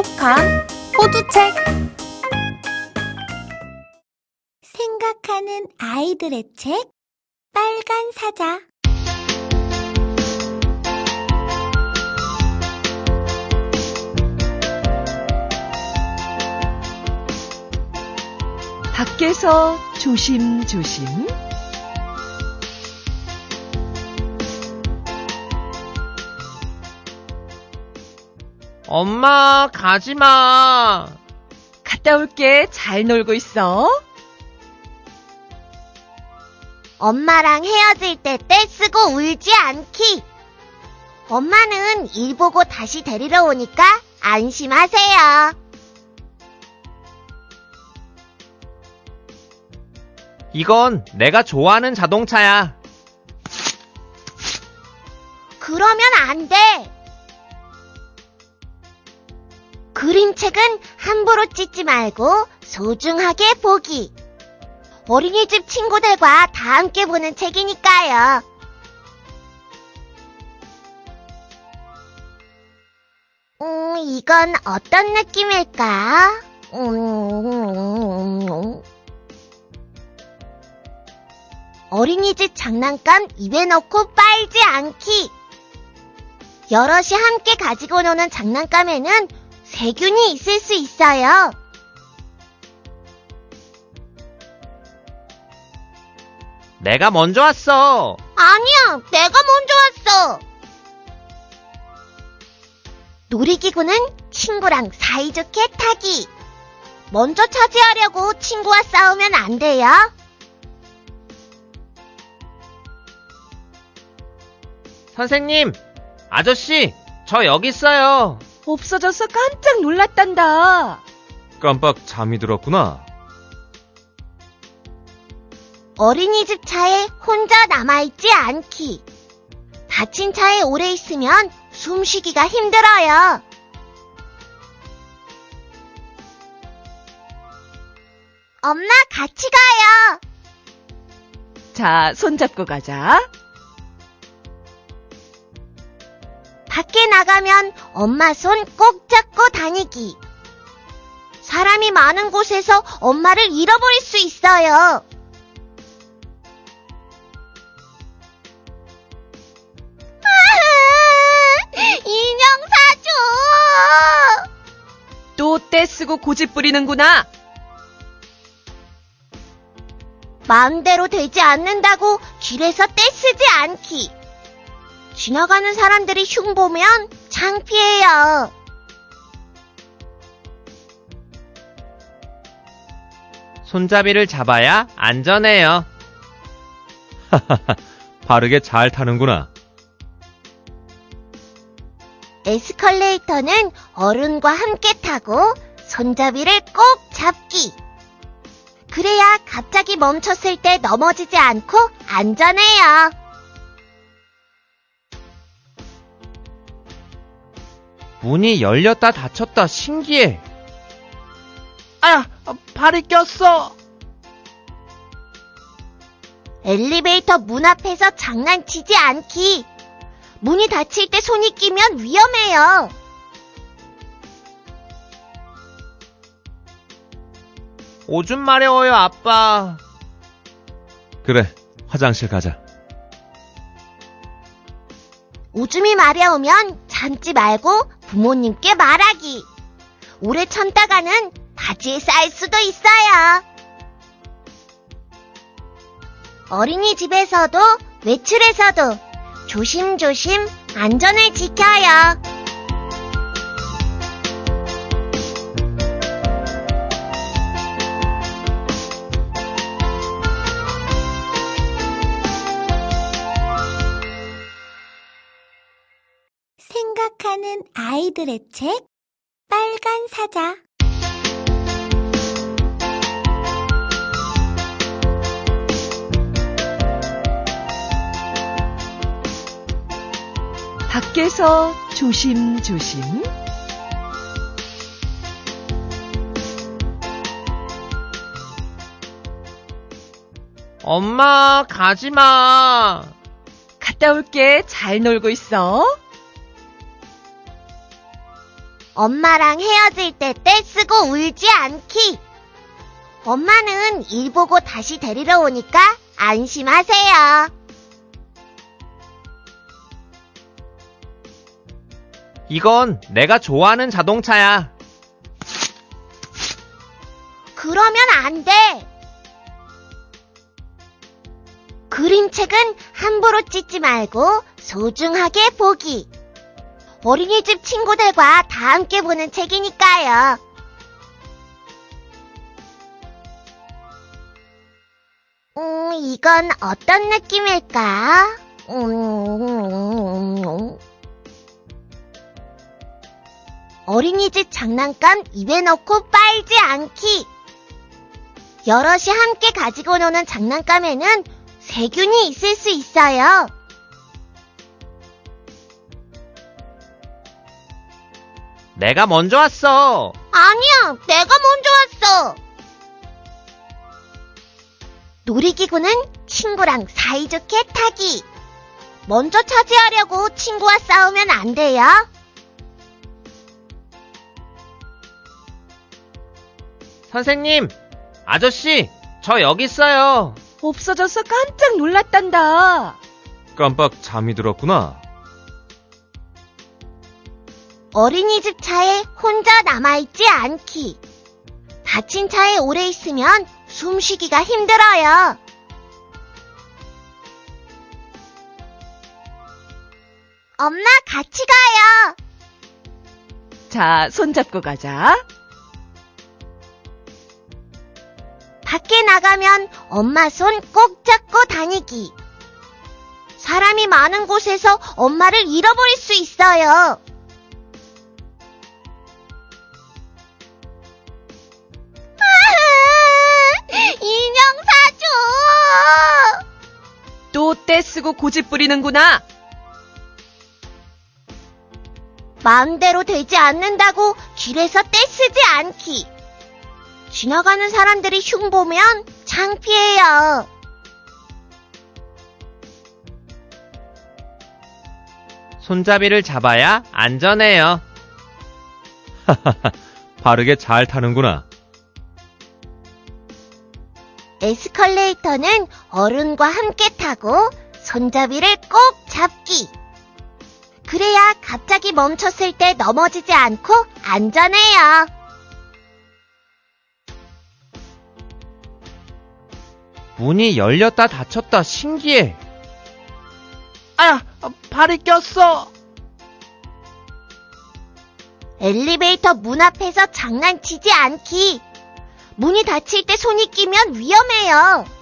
똑똑한 호두책. 생각하는 아이들의 책 빨간 사자. 밖에서 조심조심 엄마, 가지 마. 갔다 올게 잘 놀고 있어. 엄마랑 헤어질 때 떼쓰고 울지 않기. 엄마는 일 보고 다시 데리러 오니까 안심하세요. 이건 내가 좋아하는 자동차야. 그러면 안 돼. 그림책은 함부로 찢지 말고 소중하게 보기. 어린이집 친구들과 다 함께 보는 책이니까요. 음, 이건 어떤 느낌일까? 음, 어린이집 장난감 입에 넣고 빨지 않기. 여럿이 함께 가지고 노는 장난감에는 세균이 있을 수 있어요. 내가 먼저 왔어. 아니야, 내가 먼저 왔어. 놀이기구는 친구랑 사이좋게 타기. 먼저 차지하려고 친구와 싸우면 안 돼요. 선생님, 아저씨, 저 여기 있어요. 없어져서 깜짝 놀랐단다. 깜빡 잠이 들었구나. 어린이집 차에 혼자 남아있지 않기. 닫힌 차에 오래 있으면 숨쉬기가 힘들어요. 엄마, 같이 가요. 자, 손잡고 가자. 밖에 나가면 엄마 손 꼭 잡고 다니기. 사람이 많은 곳에서 엄마를 잃어버릴 수 있어요. 인형 사줘! 또 떼쓰고 고집 부리는구나. 마음대로 되지 않는다고 길에서 떼쓰지 않기. 지나가는 사람들이 흉 보면 창피해요. 손잡이를 잡아야 안전해요. 바르게 잘 타는구나. 에스컬레이터는 어른과 함께 타고 손잡이를 꼭 잡기. 그래야 갑자기 멈췄을 때 넘어지지 않고 안전해요. 문이 열렸다 닫혔다 신기해. 아, 발이 꼈어. 엘리베이터 문 앞에서 장난치지 않기. 문이 닫힐 때 손이 끼면 위험해요. 오줌 마려워요, 아빠. 그래, 화장실 가자. 오줌이 마려우면 참지 말고 부모님께 말하기. 오래 참다가는 바지에 쌓일 수도 있어요. 어린이집에서도 외출에서도 조심조심 안전을 지켜요. 생각하는 아이들의 책 빨간 사자 밖에서 조심조심 엄마, 가지 마. 갔다 올게 잘 놀고 있어. 엄마랑 헤어질 때 떼쓰고 울지 않기. 엄마는 일 보고 다시 데리러 오니까 안심하세요. 이건 내가 좋아하는 자동차야. 그러면 안 돼. 그림책은 함부로 찢지 말고 소중하게 보기. 어린이집 친구들과 다 함께 보는 책이니까요. 음, 이건 어떤 느낌일까? 음, 어린이집 장난감 입에 넣고 빨지 않기. 여럿이 함께 가지고 노는 장난감에는 세균이 있을 수 있어요. 내가 먼저 왔어. 아니야, 내가 먼저 왔어. 놀이기구는 친구랑 사이좋게 타기. 먼저 차지하려고 친구와 싸우면 안 돼요. 선생님, 아저씨, 저 여기 있어요. 없어져서 깜짝 놀랐단다. 깜빡 잠이 들었구나. 어린이집 차에 혼자 남아있지 않기. 닫힌 차에 오래 있으면 숨쉬기가 힘들어요. 엄마, 같이 가요. 자, 손잡고 가자. 밖에 나가면 엄마 손 꼭 잡고 다니기. 사람이 많은 곳에서 엄마를 잃어버릴 수 있어요. 쓰고 고집 부리는구나. 마음대로 되지 않는다고 길에서 떼쓰지 않기. 지나가는 사람들이 흉 보면 창피해요. 손잡이를 잡아야 안전해요. 바르게 잘 타는구나. 에스컬레이터는 어른과 함께 타고 손잡이를 꼭 잡기. 그래야 갑자기 멈췄을 때 넘어지지 않고 안전해요. 문이 열렸다 닫혔다 신기해. 아, 발이 꼈어. 엘리베이터 문 앞에서 장난치지 않기. 문이 닫힐 때 손이 끼면 위험해요.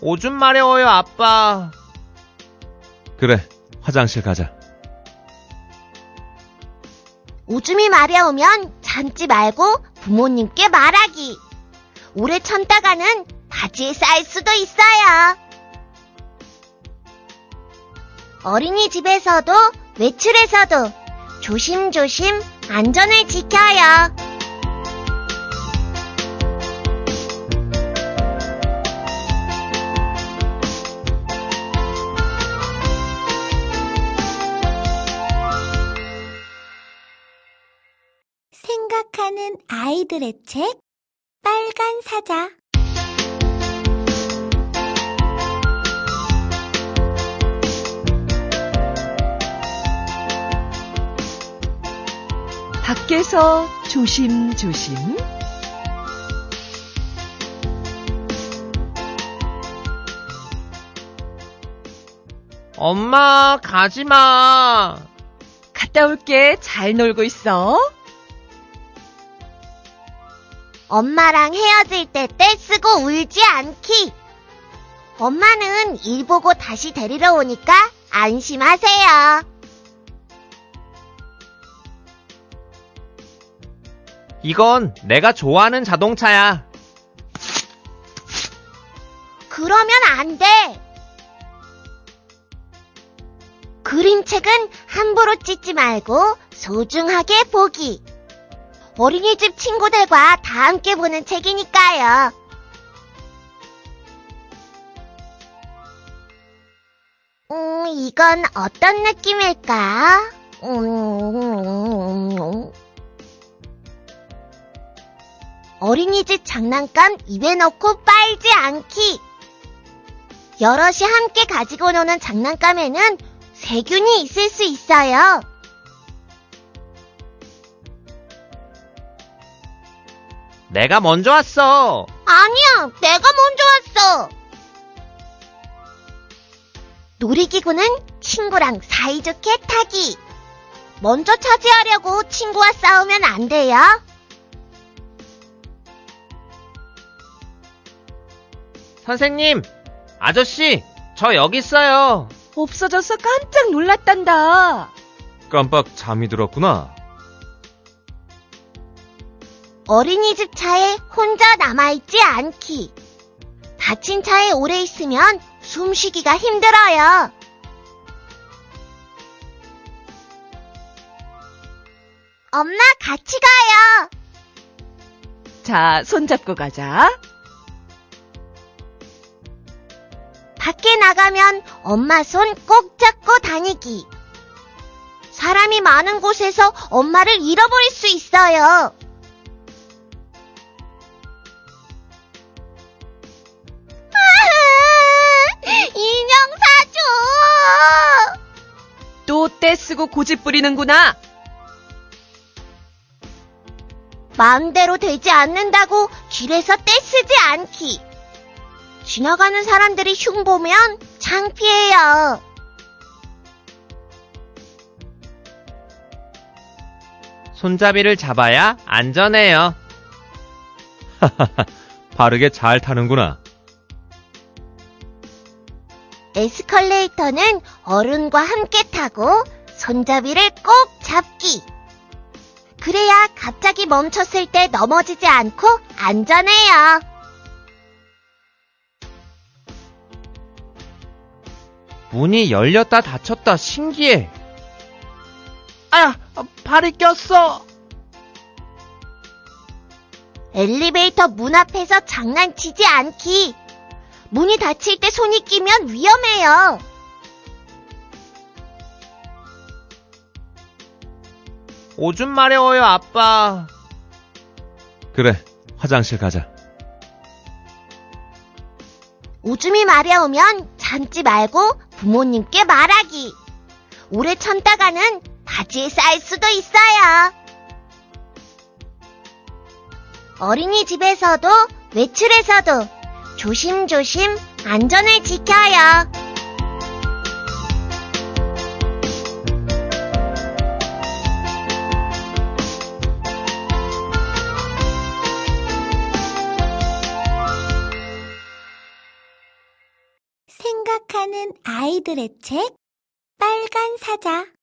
오줌 마려워요, 아빠. 그래, 화장실 가자. 오줌이 마려우면 참지 말고 부모님께 말하기. 오래 참다가는 바지에 쌓일 수도 있어요. 어린이집에서도 외출에서도 조심조심 안전을 지켜요. 생각하는 아이들의 책 빨간 사자 밖에서 조심조심. 엄마, 가지 마. 갔다 올게. 잘 놀고 있어. 엄마랑 헤어질 때 떼쓰고 울지 않기. 엄마는 일 보고 다시 데리러 오니까 안심하세요. 이건 내가 좋아하는 자동차야. 그러면 안 돼. 그림책은 함부로 찢지 말고 소중하게 보기. 어린이집 친구들과 다 함께 보는 책이니까요. 음, 이건 어떤 느낌일까? 음, 어린이집 장난감 입에 넣고 빨지 않기. 여럿이 함께 가지고 노는 장난감에는 세균이 있을 수 있어요. 내가 먼저 왔어. 아니야, 내가 먼저 왔어. 놀이기구는 친구랑 사이좋게 타기. 먼저 차지하려고 친구와 싸우면 안 돼요. 선생님, 아저씨, 저 여기 있어요. 없어져서 깜짝 놀랐단다. 깜빡 잠이 들었구나. 어린이집 차에 혼자 남아있지 않기. 닫힌 차에 오래 있으면 숨쉬기가 힘들어요. 엄마, 같이 가요. 자, 손잡고 가자. 밖에 나가면 엄마 손 꼭 잡고 다니기. 사람이 많은 곳에서 엄마를 잃어버릴 수 있어요. 떼쓰고 고집 부리는구나. 마음대로 되지 않는다고 길에서 떼쓰지 않기. 지나가는 사람들이 흉 보면 창피해요. 손잡이를 잡아야 안전해요. 바르게 잘 타는구나. 에스컬레이터는 어른과 함께 타고 손잡이를 꼭 잡기. 그래야 갑자기 멈췄을 때 넘어지지 않고 안전해요. 문이 열렸다 닫혔다 신기해. 아, 발이 꼈어. 엘리베이터 문 앞에서 장난치지 않기. 문이 닫힐 때 손이 끼면 위험해요. 오줌 마려워요, 아빠. 그래, 화장실 가자. 오줌이 마려우면 참지 말고 부모님께 말하기. 오래 참다가는 바지에 쌓일 수도 있어요. 어린이집에서도 외출에서도 조심조심 안전을 지켜요. 생각하는 아이들의 책 빨간 사자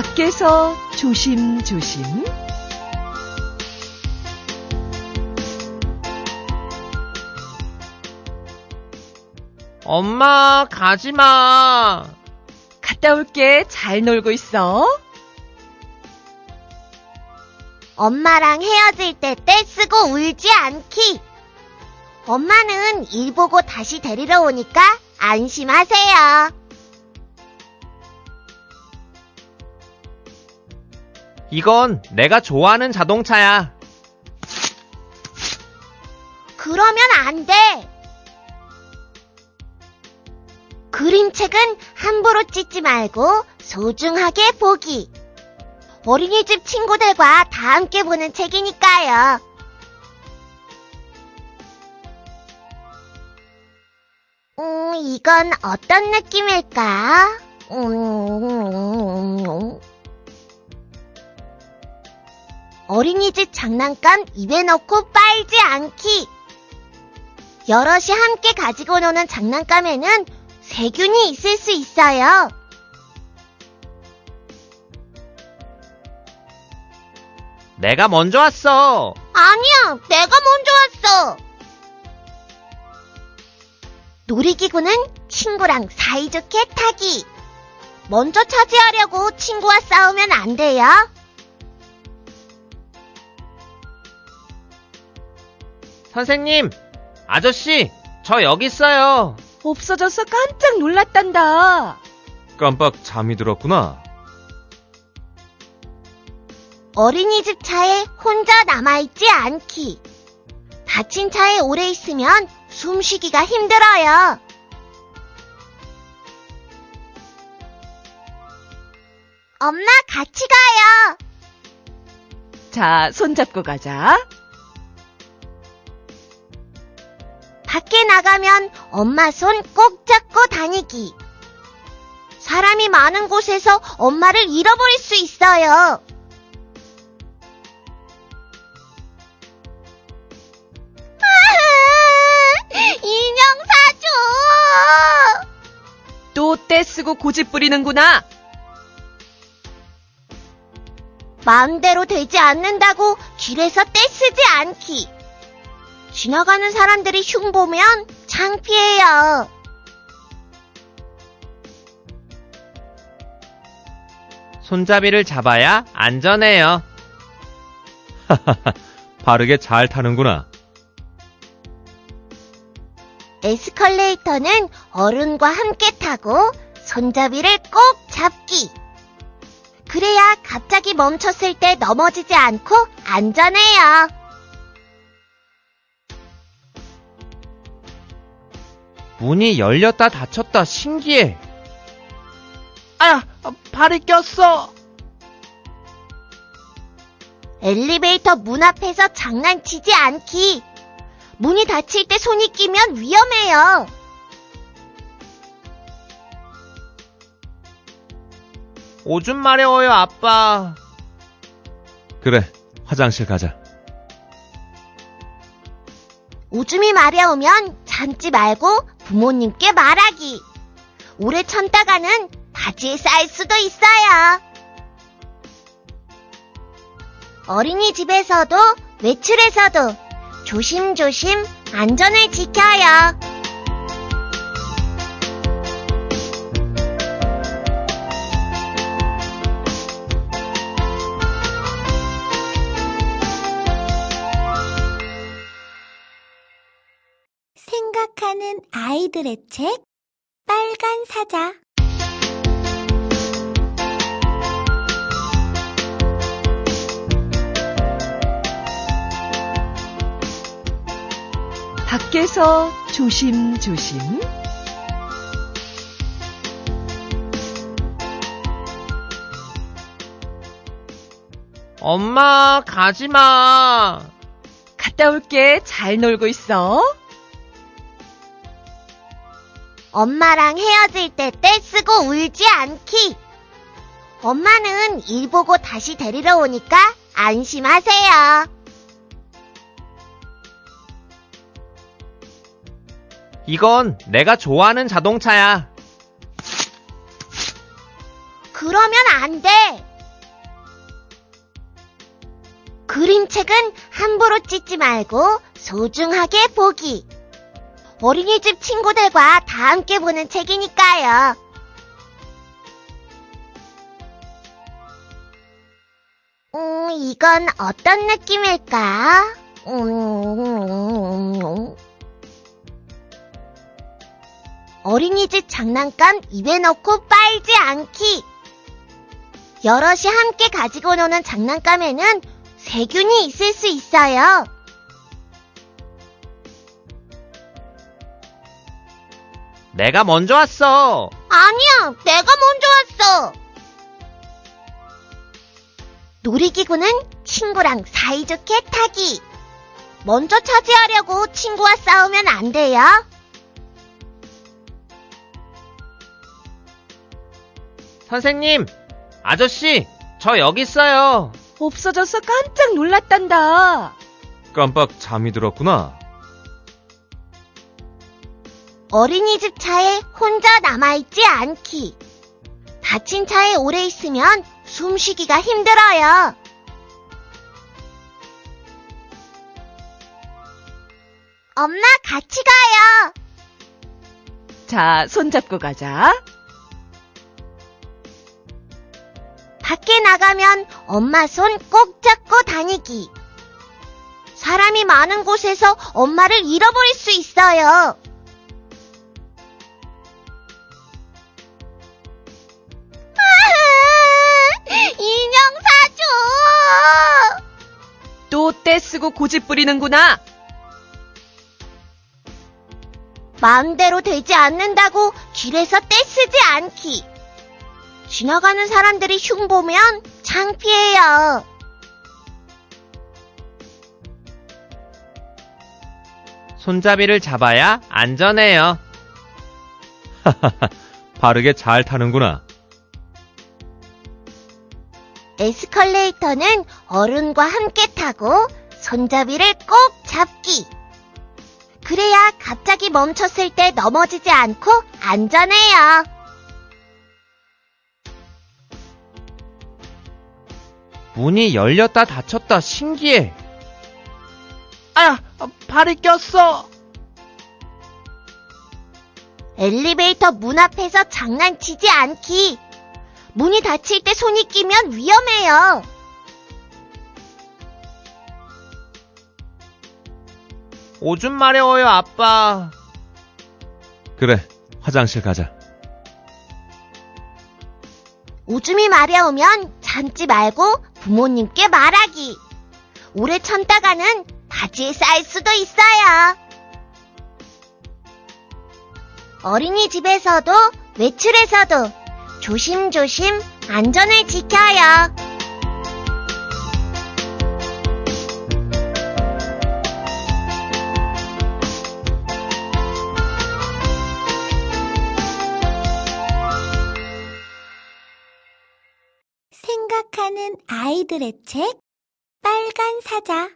밖에서 조심조심. 엄마, 가지 마. 갔다 올게. 잘 놀고 있어. 엄마랑 헤어질 때 떼쓰고 울지 않기. 엄마는 일 보고 다시 데리러 오니까 안심하세요. 이건 내가 좋아하는 자동차야. 그러면 안 돼. 그림책은 함부로 찢지 말고 소중하게 보기. 어린이집 친구들과 다 함께 보는 책이니까요. 음, 이건 어떤 느낌일까? 음, 어린이집 장난감 입에 넣고 빨지 않기. 여럿이 함께 가지고 노는 장난감에는 세균이 있을 수 있어요. 내가 먼저 왔어. 아니야, 내가 먼저 왔어. 놀이기구는 친구랑 사이좋게 타기. 먼저 차지하려고 친구와 싸우면 안 돼요. 선생님, 아저씨, 저 여기 있어요. 없어져서 깜짝 놀랐단다. 깜빡 잠이 들었구나. 어린이집 차에 혼자 남아있지 않기. 닫힌 차에 오래 있으면 숨쉬기가 힘들어요. 엄마, 같이 가요. 자, 손잡고 가자. 밖에 나가면 엄마 손 꼭 잡고 다니기. 사람이 많은 곳에서 엄마를 잃어버릴 수 있어요. 인형 사줘! 또 떼쓰고 고집 부리는구나. 마음대로 되지 않는다고 길에서 떼쓰지 않기. 지나가는 사람들이 흉 보면 창피해요. 손잡이를 잡아야 안전해요. 바르게 잘 타는구나. 에스컬레이터는 어른과 함께 타고 손잡이를 꼭 잡기. 그래야 갑자기 멈췄을 때 넘어지지 않고 안전해요. 문이 열렸다 닫혔다 신기해. 아, 발이 꼈어. 엘리베이터 문 앞에서 장난치지 않기. 문이 닫힐 때 손이 끼면 위험해요. 오줌 마려워요, 아빠. 그래, 화장실 가자. 오줌이 마려우면 참지 말고 부모님께 말하기. 오래 참다가는 바지에 쌓일 수도 있어요. 어린이집에서도 외출에서도 조심조심 안전을 지켜요. 생각하는 아이들의 책 빨간 사자 밖에서 조심조심. 엄마, 가지 마. 갔다 올게. 잘 놀고 있어. 엄마랑 헤어질 때 떼쓰고 울지 않기. 엄마는 일 보고 다시 데리러 오니까 안심하세요. 이건 내가 좋아하는 자동차야. 그러면 안 돼. 그림책은 함부로 찢지 말고 소중하게 보기. 어린이집 친구들과 다 함께 보는 책이니까요. 음, 이건 어떤 느낌일까? 음, 어린이집 장난감 입에 넣고 빨지 않기. 여럿이 함께 가지고 노는 장난감에는 세균이 있을 수 있어요. 내가 먼저 왔어. 아니야, 내가 먼저 왔어. 놀이기구는 친구랑 사이좋게 타기. 먼저 차지하려고 친구와 싸우면 안 돼요. 선생님, 아저씨, 저 여기 있어요. 없어져서 깜짝 놀랐단다. 깜빡 잠이 들었구나. 어린이집 차에 혼자 남아있지 않기. 닫힌 차에 오래 있으면 숨쉬기가 힘들어요. 엄마, 같이 가요. 자, 손잡고 가자. 밖에 나가면 엄마 손 꼭 잡고 다니기. 사람이 많은 곳에서 엄마를 잃어버릴 수 있어요. 쓰고 고집 부리는구나. 마음대로 되지 않는다고 길에서 떼쓰지 않기. 지나가는 사람들이 흉 보면 창피해요. 손잡이를 잡아야 안전해요. 바르게 잘 타는구나. 에스컬레이터는 어른과 함께 타고 손잡이를 꼭 잡기. 그래야 갑자기 멈췄을 때 넘어지지 않고 안전해요. 문이 열렸다 닫혔다 신기해. 아, 발이 꼈어. 엘리베이터 문 앞에서 장난치지 않기. 문이 닫힐 때 손이 끼면 위험해요. 오줌 마려워요, 아빠. 그래, 화장실 가자. 오줌이 마려우면 참지 말고 부모님께 말하기. 오래 참다가는 바지에 쌓일 수도 있어요. 어린이집에서도 외출에서도 조심조심 안전을 지켜요. 아이들의 책 빨간 사자